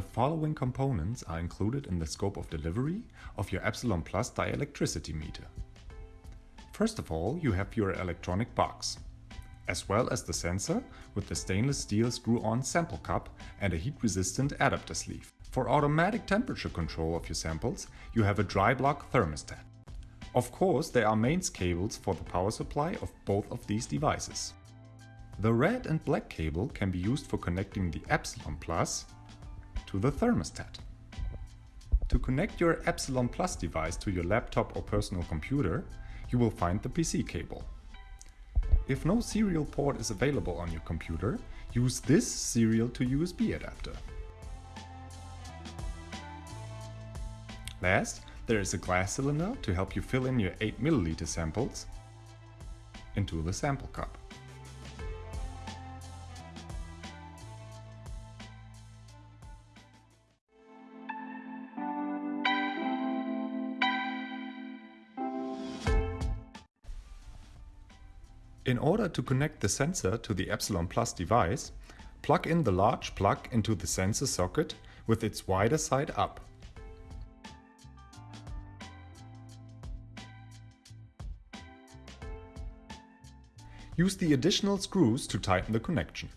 The following components are included in the scope of delivery of your Epsilon Plus dielectricity meter. First of all, you have your electronic box, as well as the sensor with the stainless steel screw-on sample cup and a heat-resistant adapter sleeve. For automatic temperature control of your samples, you have a dry block thermostat. Of course, there are mains cables for the power supply of both of these devices. The red and black cable can be used for connecting the Epsilon Plus to the thermostat. To connect your Epsilon Plus device to your laptop or personal computer, you will find the PC cable. If no serial port is available on your computer, use this serial to USB adapter. Last, there is a glass cylinder to help you fill in your 8 ml samples into the sample cup. In order to connect the sensor to the Epsilon Plus device, plug in the large plug into the sensor socket with its wider side up. Use the additional screws to tighten the connection.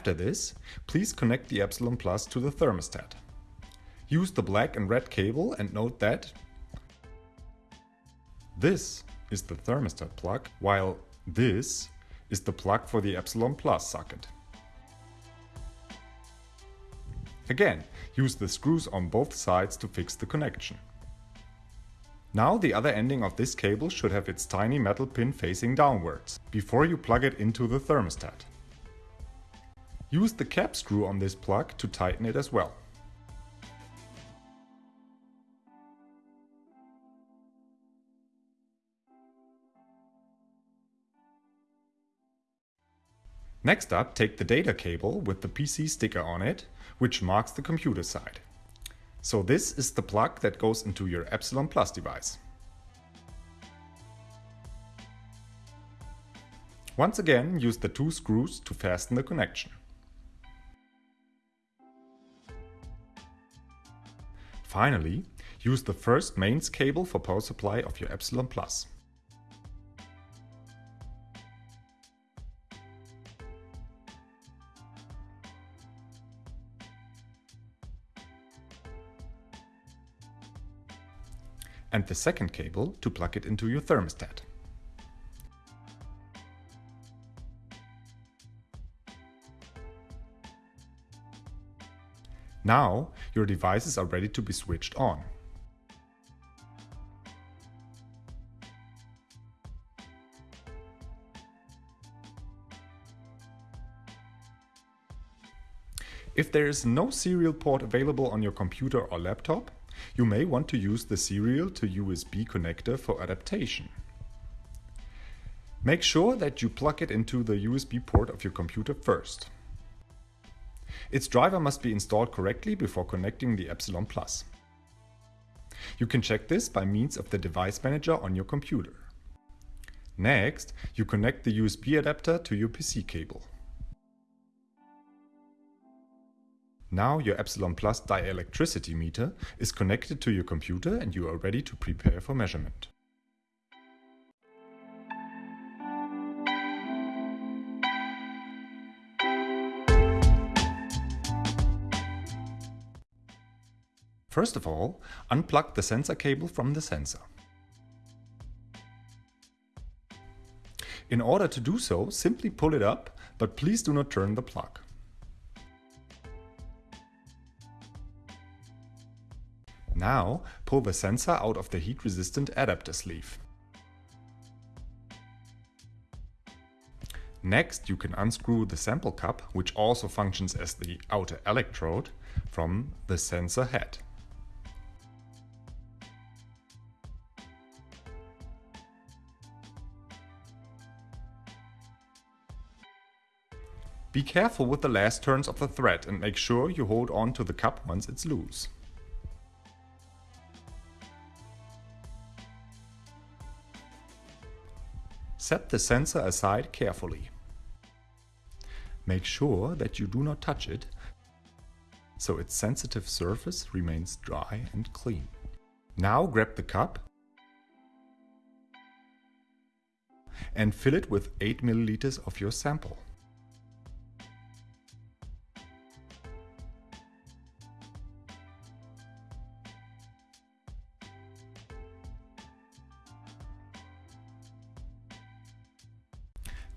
After this, please connect the Epsilon Plus to the thermostat. Use the black and red cable and note that this is the thermostat plug, while this is the plug for the Epsilon Plus socket. Again, use the screws on both sides to fix the connection. Now the other ending of this cable should have its tiny metal pin facing downwards, before you plug it into the thermostat. Use the cap screw on this plug to tighten it as well. Next up, take the data cable with the PC sticker on it, which marks the computer side. So this is the plug that goes into your Epsilon Plus device. Once again, use the two screws to fasten the connection. Finally, use the first mains cable for power supply of your Epsilon Plus. and the second cable to plug it into your thermostat. Now your devices are ready to be switched on. If there is no serial port available on your computer or laptop, you may want to use the serial to USB connector for adaptation. Make sure that you plug it into the USB port of your computer first. Its driver must be installed correctly before connecting the Epsilon Plus. You can check this by means of the device manager on your computer. Next, you connect the USB adapter to your PC cable. Now your Epsilon Plus dielectricity meter is connected to your computer and you are ready to prepare for measurement. First of all, unplug the sensor cable from the sensor. In order to do so, simply pull it up, but please do not turn the plug. Now, pull the sensor out of the heat-resistant adapter sleeve. Next, you can unscrew the sample cup, which also functions as the outer electrode, from the sensor head. Be careful with the last turns of the thread and make sure you hold on to the cup once it's loose. Set the sensor aside carefully. Make sure that you do not touch it, so its sensitive surface remains dry and clean. Now grab the cup and fill it with 8 milliliters of your sample.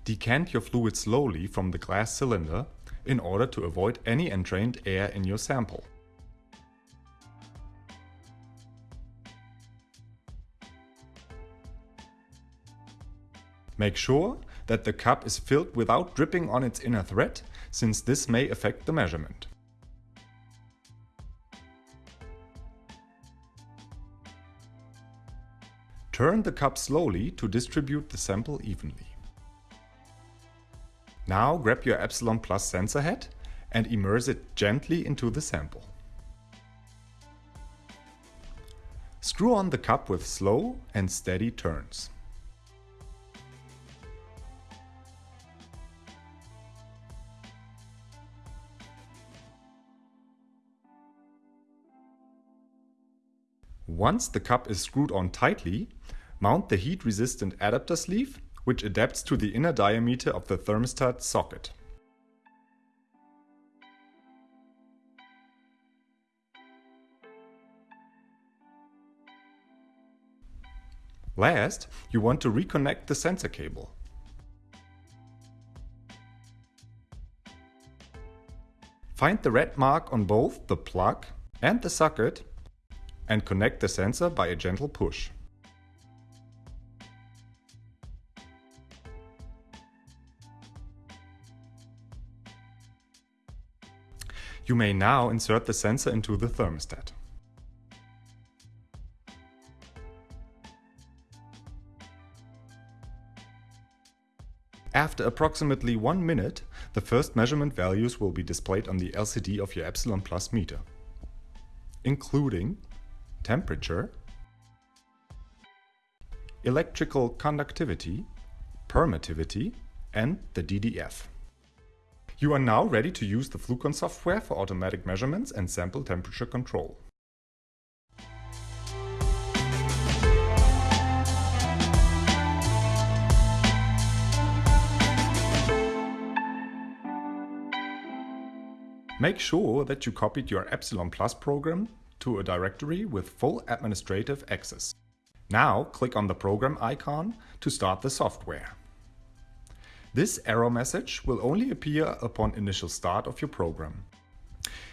Decant your fluid slowly from the glass cylinder in order to avoid any entrained air in your sample. Make sure that the cup is filled without dripping on its inner thread, since this may affect the measurement. Turn the cup slowly to distribute the sample evenly. Now grab your Epsilon Plus sensor head and immerse it gently into the sample. Screw on the cup with slow and steady turns. Once the cup is screwed on tightly, mount the heat-resistant adapter sleeve which adapts to the inner diameter of the thermostat socket. Last, you want to reconnect the sensor cable. Find the red mark on both the plug and the socket and connect the sensor by a gentle push. You may now insert the sensor into the thermostat. After approximately one minute, the first measurement values will be displayed on the LCD of your Epsilon Plus meter, including temperature, electrical conductivity, permittivity, and the DDF. You are now ready to use the Flucon software for automatic measurements and sample temperature control. Make sure that you copied your Epsilon Plus program to a directory with full administrative access. Now click on the program icon to start the software. This error message will only appear upon initial start of your program.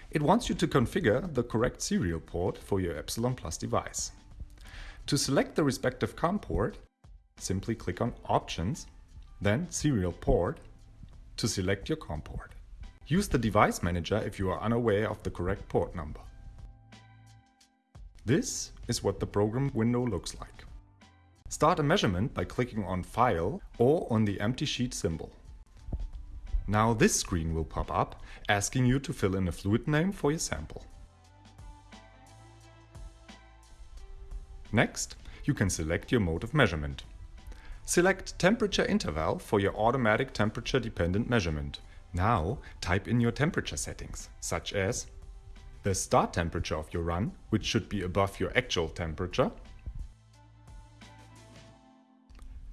It wants you to configure the correct serial port for your Epsilon Plus device. To select the respective COM port, simply click on Options, then Serial Port to select your COM port. Use the Device Manager if you are unaware of the correct port number. This is what the program window looks like. Start a measurement by clicking on File or on the empty sheet symbol. Now this screen will pop up, asking you to fill in a fluid name for your sample. Next, you can select your mode of measurement. Select temperature interval for your automatic temperature dependent measurement. Now type in your temperature settings, such as the start temperature of your run, which should be above your actual temperature,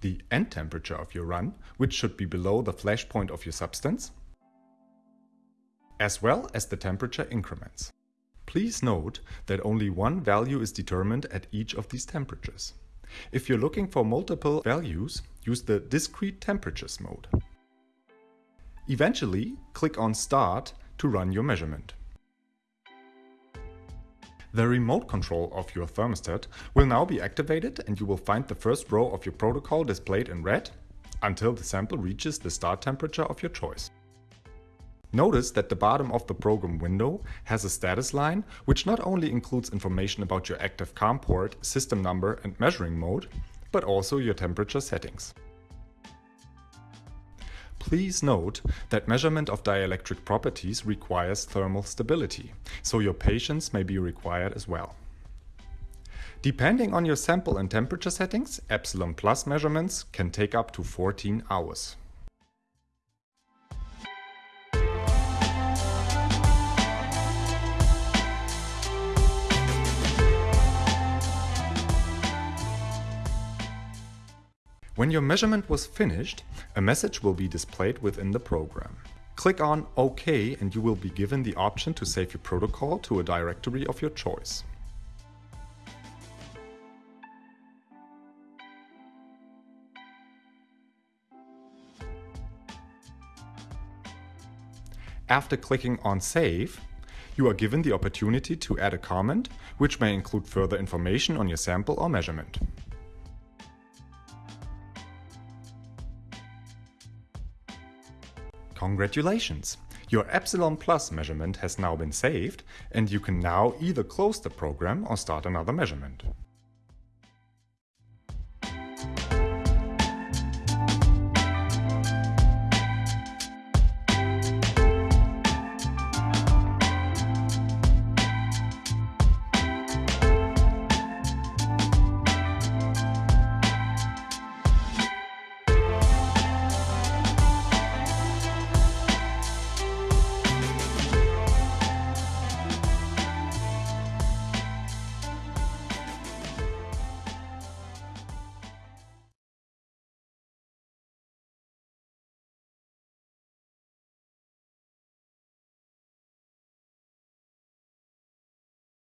the end temperature of your run, which should be below the flash point of your substance, as well as the temperature increments. Please note that only one value is determined at each of these temperatures. If you're looking for multiple values, use the Discrete Temperatures mode. Eventually, click on Start to run your measurement. The remote control of your thermostat will now be activated and you will find the first row of your protocol displayed in red until the sample reaches the start temperature of your choice. Notice that the bottom of the program window has a status line which not only includes information about your active COM port, system number and measuring mode, but also your temperature settings. Please note that measurement of dielectric properties requires thermal stability, so your patience may be required as well. Depending on your sample and temperature settings, Epsilon Plus measurements can take up to 14 hours. When your measurement was finished, a message will be displayed within the program. Click on OK and you will be given the option to save your protocol to a directory of your choice. After clicking on Save, you are given the opportunity to add a comment, which may include further information on your sample or measurement. Congratulations! Your Epsilon Plus measurement has now been saved and you can now either close the program or start another measurement.